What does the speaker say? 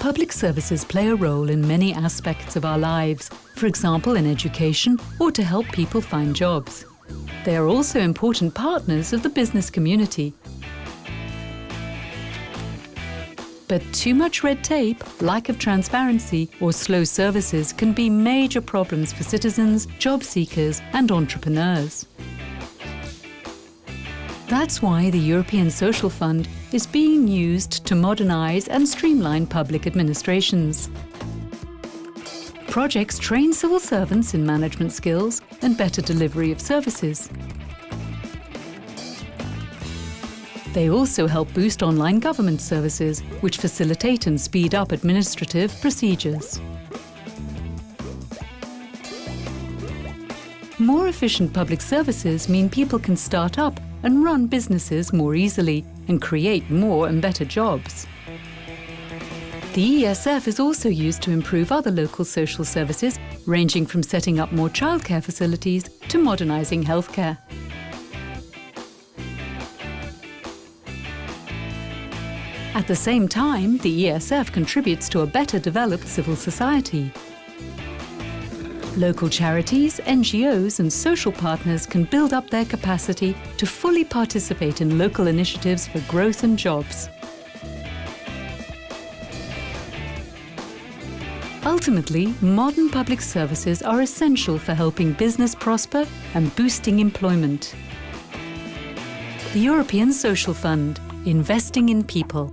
Public services play a role in many aspects of our lives, for example in education or to help people find jobs. They are also important partners of the business community. But too much red tape, lack of transparency or slow services can be major problems for citizens, job seekers and entrepreneurs. That's why the European Social Fund is being used to modernise and streamline public administrations. Projects train civil servants in management skills and better delivery of services. They also help boost online government services, which facilitate and speed up administrative procedures. More efficient public services mean people can start up and run businesses more easily and create more and better jobs. The ESF is also used to improve other local social services, ranging from setting up more childcare facilities to modernising healthcare. At the same time, the ESF contributes to a better developed civil society. Local charities, NGOs and social partners can build up their capacity to fully participate in local initiatives for growth and jobs. Ultimately, modern public services are essential for helping business prosper and boosting employment. The European Social Fund, investing in people.